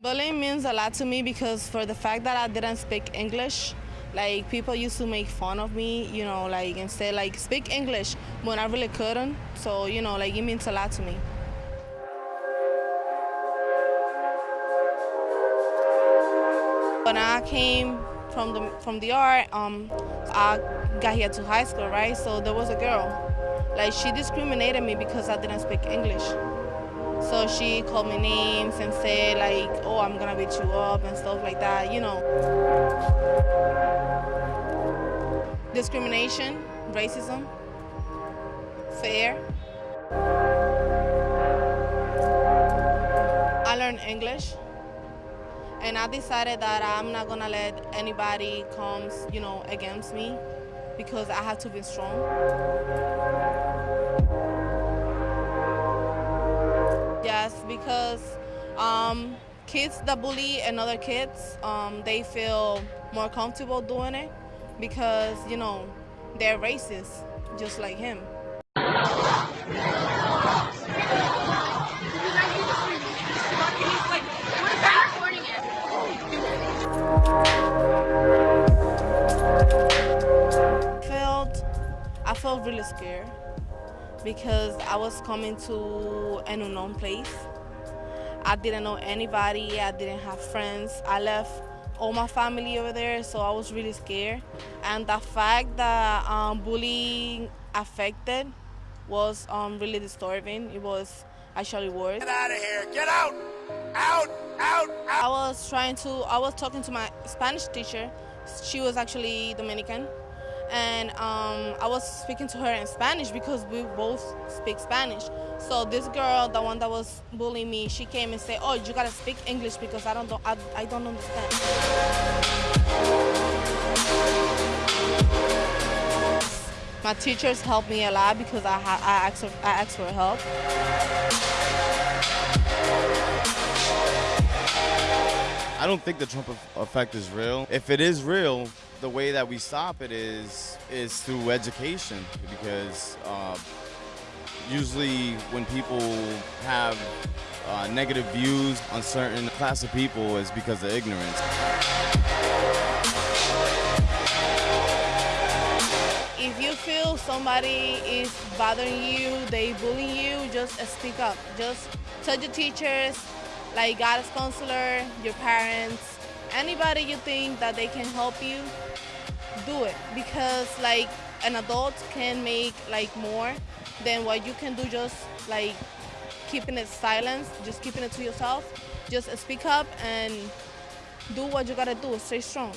Bullying means a lot to me because for the fact that I didn't speak English, like people used to make fun of me, you know, like and say like speak English when I really couldn't. So, you know, like it means a lot to me. When I came from the from the DR, um, I got here to high school, right? So there was a girl, like she discriminated me because I didn't speak English. So she called me names and said like, oh, I'm gonna beat you up and stuff like that, you know. Discrimination, racism, fair. I learned English and I decided that I'm not gonna let anybody come, you know, against me because I have to be strong. Because um, kids that bully and other kids, um, they feel more comfortable doing it because, you know, they're racist, just like him. I felt really scared because I was coming to an unknown place. I didn't know anybody, I didn't have friends. I left all my family over there, so I was really scared. And the fact that um, bullying affected was um, really disturbing. It was actually worse. Get out of here! Get out! Out! Out! Out! I was trying to, I was talking to my Spanish teacher. She was actually Dominican. And um, I was speaking to her in Spanish because we both speak Spanish. So this girl, the one that was bullying me, she came and said, "Oh, you gotta speak English because I don't, I, I don't understand." My teachers helped me a lot because I, I, asked, I asked for help. I don't think the Trump effect is real. If it is real, the way that we stop it is is through education because uh, usually when people have uh, negative views on certain class of people is because of ignorance. If you feel somebody is bothering you, they bullying you, just speak up. Just tell your teachers, like guidance counselor, your parents, anybody you think that they can help you, do it because like an adult can make like more than what you can do just like keeping it silent, just keeping it to yourself. Just speak up and do what you gotta do, stay strong.